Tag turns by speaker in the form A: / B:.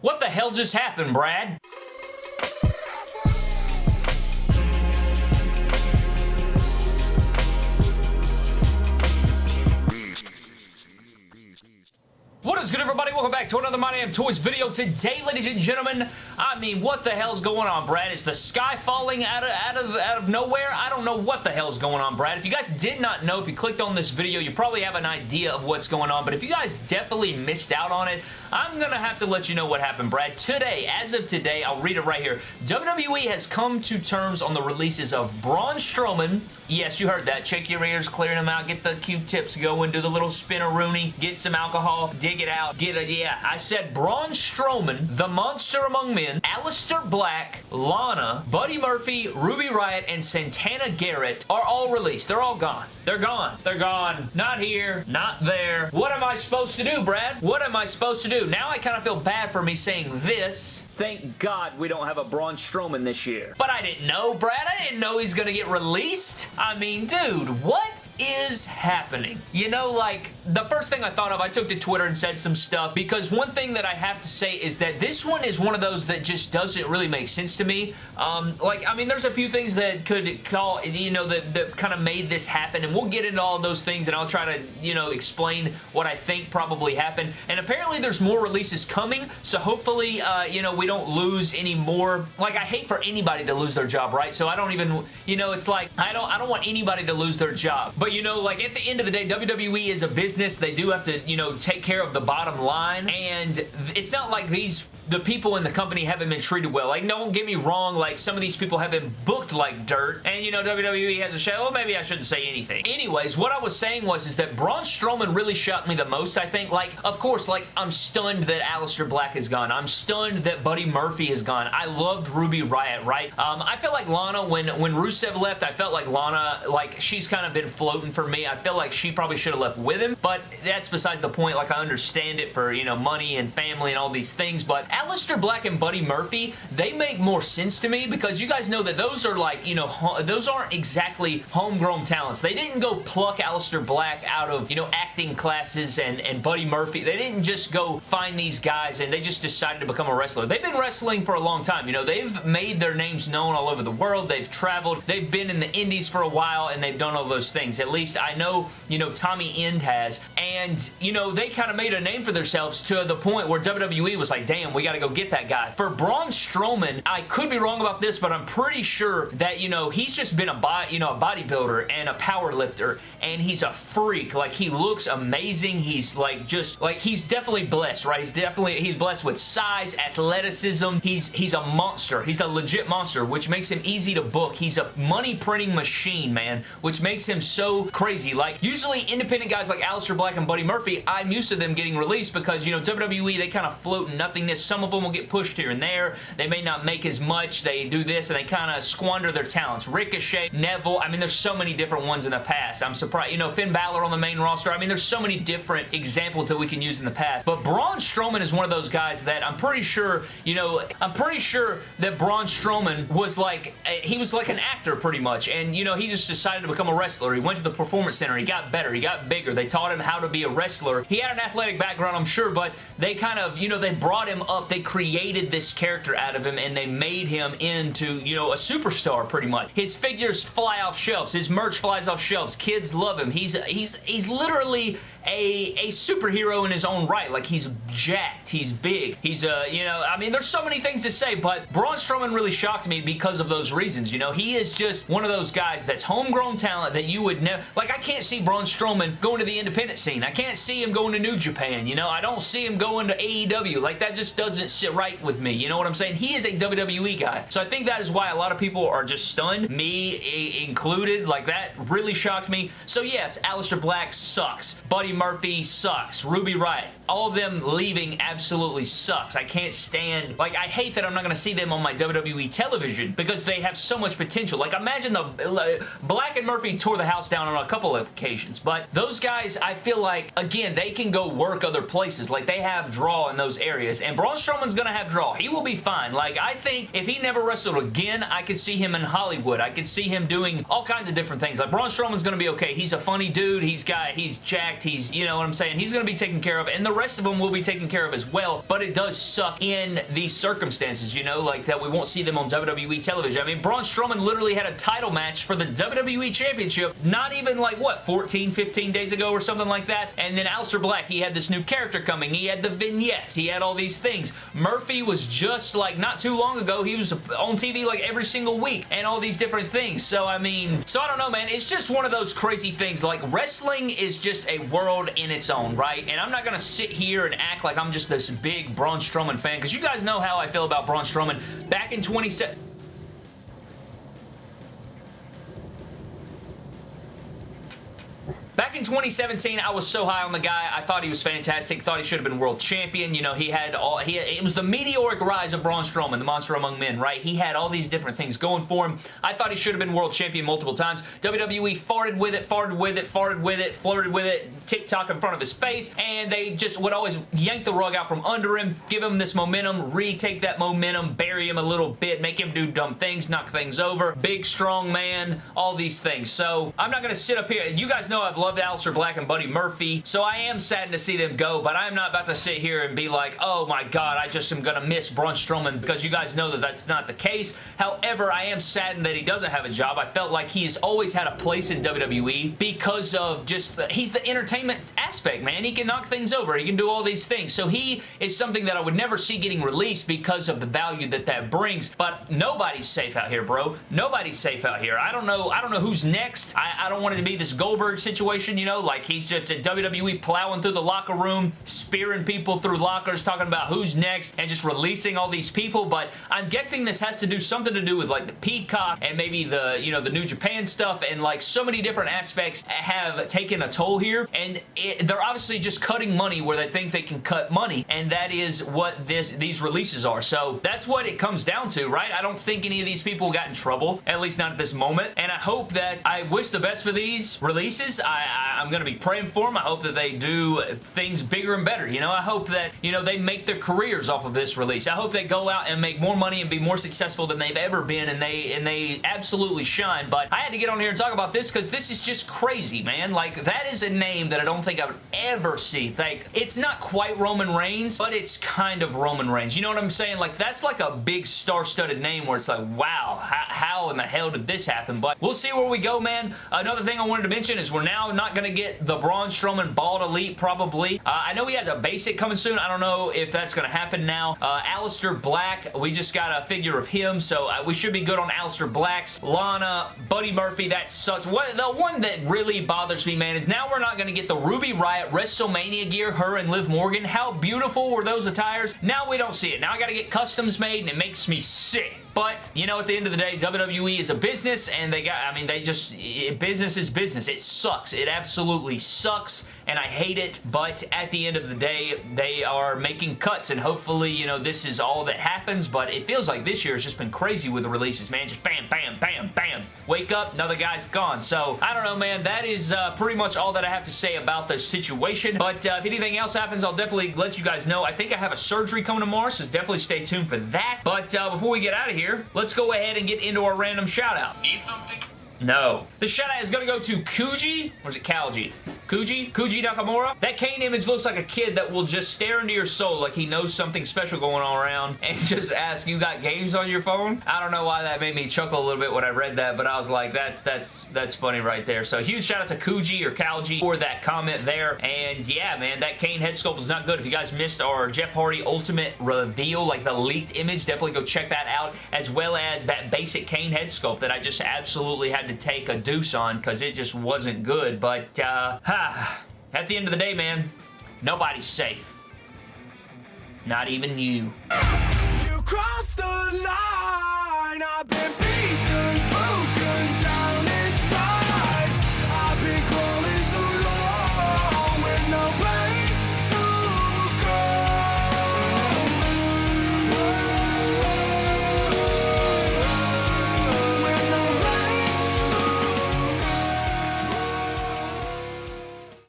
A: What the hell just happened, Brad? What is good, everybody? Welcome back to another My Damn Toys video. Today, ladies and gentlemen, I mean, what the hell's going on, Brad? Is the sky falling out of, out of, out of nowhere? I don't know what the hell's going on, Brad. If you guys did not know, if you clicked on this video, you probably have an idea of what's going on, but if you guys definitely missed out on it, I'm going to have to let you know what happened, Brad. Today, as of today, I'll read it right here. WWE has come to terms on the releases of Braun Strowman. Yes, you heard that. Check your ears, clearing them out, get the Q-tips going, do the little spin-a-rooney, get some alcohol, dig it out, get it, yeah. I said Braun Strowman, the Monster Among Men, Aleister Black, Lana, Buddy Murphy, Ruby Riott, and Santana Garrett are all released. They're all gone. They're gone. They're gone. Not here. Not there. What am I supposed to do, Brad? What am I supposed to do? Now I kind of feel bad for me saying this. Thank God we don't have a Braun Strowman this year. But I didn't know, Brad. I didn't know he's going to get released. I mean, dude, what? is happening? You know, like, the first thing I thought of, I took to Twitter and said some stuff because one thing that I have to say is that this one is one of those that just doesn't really make sense to me. Um, like, I mean, there's a few things that could call, you know, that, that kind of made this happen, and we'll get into all those things, and I'll try to, you know, explain what I think probably happened. And apparently there's more releases coming, so hopefully, uh, you know, we don't lose any more. Like, I hate for anybody to lose their job, right? So I don't even, you know, it's like, I don't, I don't want anybody to lose their job. But, you know, like, at the end of the day, WWE is a business. They do have to, you know, take care of the bottom line, and it's not like these the people in the company haven't been treated well. Like, don't get me wrong, like, some of these people have been booked like dirt, and, you know, WWE has a show. Well, maybe I shouldn't say anything. Anyways, what I was saying was is that Braun Strowman really shocked me the most, I think. Like, of course, like, I'm stunned that Aleister Black is gone. I'm stunned that Buddy Murphy is gone. I loved Ruby Riott, right? Um, I felt like Lana, when, when Rusev left, I felt like Lana, like, she's kind of been floating for me. I feel like she probably should have left with him, but that's besides the point. Like, I understand it for, you know, money and family and all these things, but Aleister Black and Buddy Murphy, they make more sense to me because you guys know that those are like, you know, those aren't exactly homegrown talents. They didn't go pluck Aleister Black out of, you know, acting classes and, and Buddy Murphy. They didn't just go find these guys and they just decided to become a wrestler. They've been wrestling for a long time. You know, they've made their names known all over the world. They've traveled. They've been in the indies for a while and they've done all those things. At least I know, you know, Tommy End has. And, you know, they kind of made a name for themselves to the point where WWE was like, damn, we got to go get that guy. For Braun Strowman, I could be wrong about this, but I'm pretty sure that, you know, he's just been a, body, you know, a bodybuilder and a power lifter, and he's a freak. Like, he looks amazing. He's, like, just, like, he's definitely blessed, right? He's definitely, he's blessed with size, athleticism. He's, he's a monster. He's a legit monster, which makes him easy to book. He's a money printing machine, man, which makes him so crazy. Like, usually independent guys like Aleister Black and Buddy Murphy, I'm used to them getting released because, you know, WWE, they kind of float in nothingness. Some of them will get pushed here and there. They may not make as much. They do this and they kind of squander their talents. Ricochet, Neville, I mean, there's so many different ones in the past. I'm surprised. You know, Finn Balor on the main roster. I mean, there's so many different examples that we can use in the past. But Braun Strowman is one of those guys that I'm pretty sure, you know, I'm pretty sure that Braun Strowman was like, eh, he was like an actor pretty much. And, you know, he just decided to become a wrestler. He went to the Performance Center. He got better. He got bigger. They taught him how to be a wrestler. He had an athletic background, I'm sure, but they kind of, you know, they brought him up. They created this character out of him and they made him into, you know, a superstar pretty much. His figures fly off shelves. His merch flies off shelves. Kids love him. He's he's he's literally a, a superhero in his own right. Like, he's jacked. He's big. He's, uh, you know, I mean, there's so many things to say, but Braun Strowman really shocked me because of those reasons, you know? He is just one of those guys that's homegrown talent that you would never, like, I can't see Braun Strowman going to the independent scene. I can't see him going to New Japan, you know? I don't see him going to AEW. Like, that just doesn't sit right with me, you know what I'm saying? He is a WWE guy. So I think that is why a lot of people are just stunned, me included. Like, that really shocked me. So yes, Aleister Black sucks. Buddy Murphy sucks. Ruby Riott. All of them leaving absolutely sucks. I can't stand... Like, I hate that I'm not going to see them on my WWE television because they have so much potential. Like, imagine the... Black and Murphy tore the house down on a couple of occasions, but those guys, I feel like, again, they can go work other places. Like, they have draw in those areas, and Braun Strowman's gonna have draw. He will be fine. Like, I think if he never wrestled again, I could see him in Hollywood. I could see him doing all kinds of different things. Like, Braun Strowman's gonna be okay. He's a funny dude. He's got, he's jacked. He's, you know what I'm saying? He's gonna be taken care of, and the rest of them will be taken care of as well, but it does suck in these circumstances, you know, like that we won't see them on WWE television. I mean, Braun Strowman literally had a title match for the WWE Championship not even like, what, 14, 15 days ago or something like that, and then Aleister Black, he had this new character coming. He had the vignettes. He had all these things. Murphy was just like, not too long ago, he was on TV like every single week, and all these different things. So, I mean, so I don't know, man. It's just one of those crazy things. Like, wrestling is just a world in its own, right? And I'm not going to sit here and act like I'm just this big Braun Strowman fan, because you guys know how I feel about Braun Strowman. Back in 2017, Back in 2017, I was so high on the guy. I thought he was fantastic. Thought he should have been world champion. You know, he had all... He, it was the meteoric rise of Braun Strowman, the monster among men, right? He had all these different things going for him. I thought he should have been world champion multiple times. WWE farted with it, farted with it, farted with it, flirted with it, TikTok in front of his face, and they just would always yank the rug out from under him, give him this momentum, retake that momentum, bury him a little bit, make him do dumb things, knock things over, big, strong man, all these things. So, I'm not going to sit up here. You guys know I've loved Aleister Black and Buddy Murphy, so I am saddened to see them go, but I'm not about to sit here and be like, oh my god, I just am gonna miss Braun Strowman because you guys know that that's not the case. However, I am saddened that he doesn't have a job. I felt like he has always had a place in WWE because of just, the, he's the entertainment aspect, man. He can knock things over. He can do all these things. So he is something that I would never see getting released because of the value that that brings, but nobody's safe out here, bro. Nobody's safe out here. I don't know, I don't know who's next. I, I don't want it to be this Goldberg situation situation, you know, like he's just a WWE plowing through the locker room, spearing people through lockers, talking about who's next, and just releasing all these people, but I'm guessing this has to do something to do with like the Peacock and maybe the, you know, the New Japan stuff, and like so many different aspects have taken a toll here, and it, they're obviously just cutting money where they think they can cut money, and that is what this these releases are. So that's what it comes down to, right? I don't think any of these people got in trouble, at least not at this moment, and I hope that I wish the best for these releases. I, I, am going to be praying for them. I hope that they do things bigger and better. You know, I hope that, you know, they make their careers off of this release. I hope they go out and make more money and be more successful than they've ever been and they and they absolutely shine. But I had to get on here and talk about this because this is just crazy, man. Like, that is a name that I don't think I would ever see. Like, it's not quite Roman Reigns, but it's kind of Roman Reigns. You know what I'm saying? Like, that's like a big star-studded name where it's like, wow, how, how in the hell did this happen? But we'll see where we go, man. Another thing I wanted to mention is we're now not going to get the Braun Strowman Bald Elite probably. Uh, I know he has a basic coming soon. I don't know if that's going to happen now. Uh, Aleister Black, we just got a figure of him, so uh, we should be good on Aleister Black's. Lana, Buddy Murphy, that sucks. What, the one that really bothers me, man, is now we're not going to get the Ruby Riott WrestleMania gear, her and Liv Morgan. How beautiful were those attires? Now we don't see it. Now I got to get customs made, and it makes me sick. But, you know, at the end of the day, WWE is a business, and they got, I mean, they just, business is business. It sucks. It absolutely sucks, and I hate it, but at the end of the day, they are making cuts, and hopefully, you know, this is all that happens, but it feels like this year has just been crazy with the releases, man. Just bam, bam, bam, bam. Wake up, another guy's gone. So, I don't know, man. That is uh, pretty much all that I have to say about the situation, but uh, if anything else happens, I'll definitely let you guys know. I think I have a surgery coming tomorrow, so definitely stay tuned for that. But uh, before we get out of here, let's go ahead and get into our random shout out.
B: Need something?
A: No. The shout out is going to go to Kuji, or is it Kalji? Kuji? Kuji Nakamura? That Kane image looks like a kid that will just stare into your soul like he knows something special going on around and just ask, you got games on your phone? I don't know why that made me chuckle a little bit when I read that, but I was like, that's that's that's funny right there. So huge shout out to Kuji or Kalji for that comment there. And yeah, man, that Kane head sculpt is not good. If you guys missed our Jeff Hardy Ultimate reveal, like the leaked image, definitely go check that out, as well as that basic Kane head sculpt that I just absolutely had to take a deuce on because it just wasn't good. But uh, ha, at the end of the day, man, nobody's safe. Not even you. You crossed the line.